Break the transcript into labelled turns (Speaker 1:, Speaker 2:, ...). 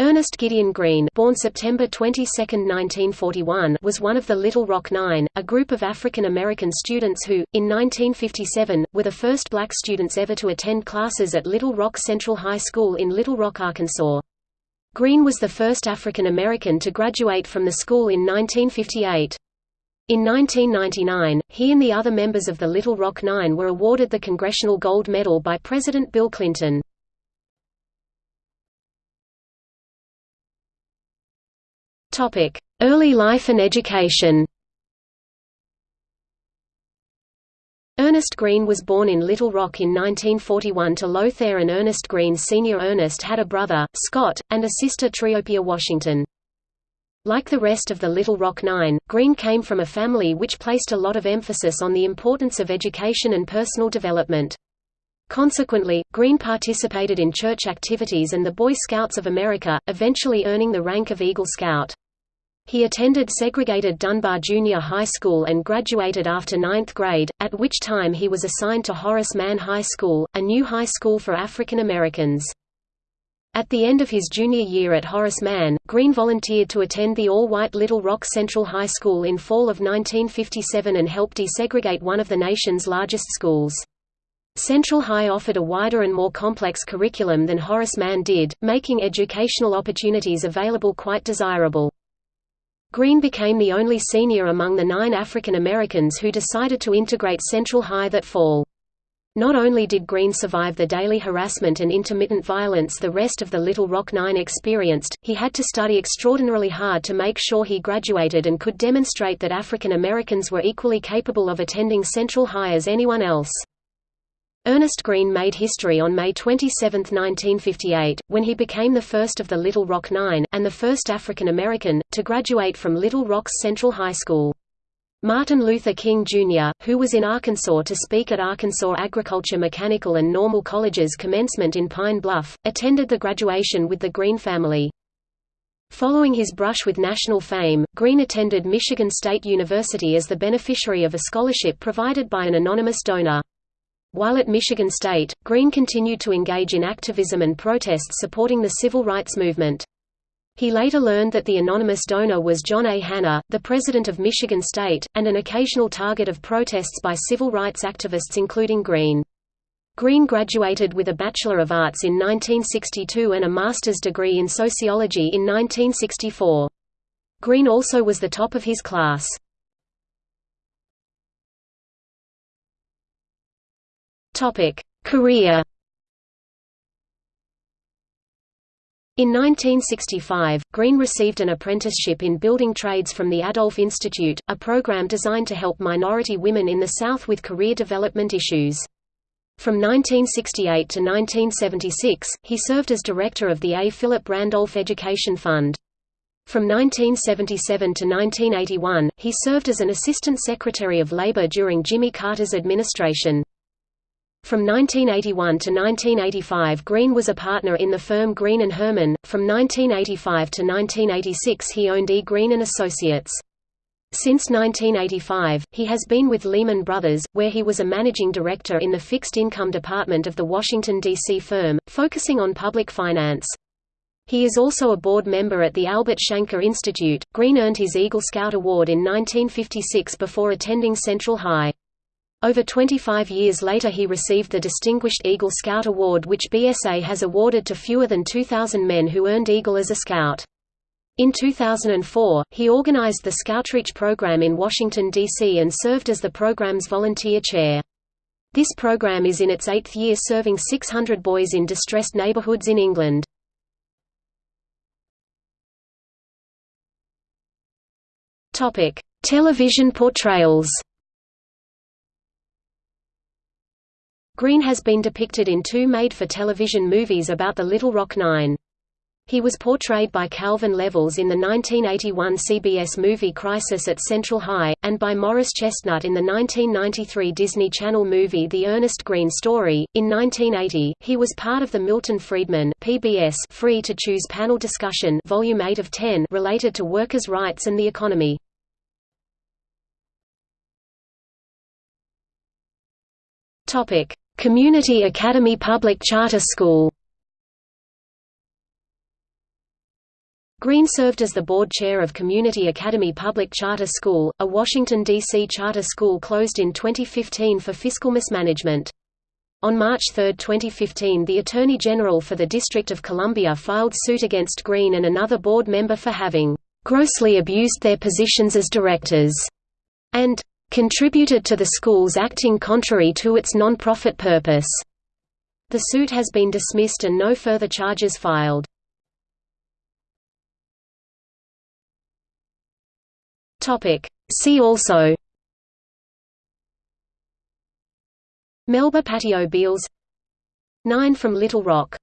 Speaker 1: Ernest Gideon Green born September 22, 1941, was one of the Little Rock Nine, a group of African American students who, in 1957, were the first black students ever to attend classes at Little Rock Central High School in Little Rock, Arkansas. Green was the first African American to graduate from the school in 1958. In 1999, he and the other members of the Little Rock Nine were awarded the Congressional Gold Medal by President Bill Clinton. Early life and education Ernest Green was born in Little Rock in 1941 to Lothair and Ernest Green Sr. Ernest had a brother, Scott, and a sister Triopia Washington. Like the rest of the Little Rock Nine, Green came from a family which placed a lot of emphasis on the importance of education and personal development. Consequently, Green participated in church activities and the Boy Scouts of America, eventually earning the rank of Eagle Scout. He attended segregated Dunbar Junior High School and graduated after ninth grade, at which time he was assigned to Horace Mann High School, a new high school for African Americans. At the end of his junior year at Horace Mann, Green volunteered to attend the all-white Little Rock Central High School in fall of 1957 and helped desegregate one of the nation's largest schools. Central High offered a wider and more complex curriculum than Horace Mann did, making educational opportunities available quite desirable. Green became the only senior among the nine African Americans who decided to integrate Central High that fall. Not only did Green survive the daily harassment and intermittent violence the rest of the Little Rock Nine experienced, he had to study extraordinarily hard to make sure he graduated and could demonstrate that African Americans were equally capable of attending Central High as anyone else. Ernest Green made history on May 27, 1958, when he became the first of the Little Rock Nine, and the first African American, to graduate from Little Rock's Central High School. Martin Luther King, Jr., who was in Arkansas to speak at Arkansas Agriculture Mechanical and Normal College's commencement in Pine Bluff, attended the graduation with the Green family. Following his brush with national fame, Green attended Michigan State University as the beneficiary of a scholarship provided by an anonymous donor. While at Michigan State, Green continued to engage in activism and protests supporting the civil rights movement. He later learned that the anonymous donor was John A. Hanna, the president of Michigan State, and an occasional target of protests by civil rights activists including Green. Green graduated with a Bachelor of Arts in 1962 and a master's degree in sociology in 1964. Green also was the top of his class. Topic: Career. In 1965, Green received an apprenticeship in building trades from the Adolph Institute, a program designed to help minority women in the South with career development issues. From 1968 to 1976, he served as director of the A. Philip Randolph Education Fund. From 1977 to 1981, he served as an assistant secretary of labor during Jimmy Carter's administration. From 1981 to 1985 Green was a partner in the firm Green & Herman. From 1985 to 1986 he owned E. Green & Associates. Since 1985, he has been with Lehman Brothers, where he was a managing director in the fixed income department of the Washington, D.C. firm, focusing on public finance. He is also a board member at the Albert Shanker Institute. Green earned his Eagle Scout Award in 1956 before attending Central High. Over 25 years later he received the Distinguished Eagle Scout Award which BSA has awarded to fewer than 2,000 men who earned Eagle as a Scout. In 2004, he organized the Scoutreach program in Washington, D.C. and served as the program's volunteer chair. This program is in its eighth year serving 600 boys in distressed neighborhoods in England. Television portrayals Green has been depicted in two made-for-television movies about the Little Rock Nine. He was portrayed by Calvin Levels in the 1981 CBS movie Crisis at Central High, and by Morris Chestnut in the 1993 Disney Channel movie The Ernest Green Story. In 1980, he was part of the Milton Friedman PBS Free to Choose panel discussion Volume 8 of 10 related to workers' rights and the economy. Topic: Community Academy Public Charter School Green served as the board chair of Community Academy Public Charter School, a Washington, D.C. charter school closed in 2015 for fiscal mismanagement. On March 3, 2015 the Attorney General for the District of Columbia filed suit against Green and another board member for having "...grossly abused their positions as directors," and "...contributed to the schools acting contrary to its non-profit purpose." The suit has been dismissed and no further charges filed. See also Melba Pattillo Beals 9 from Little Rock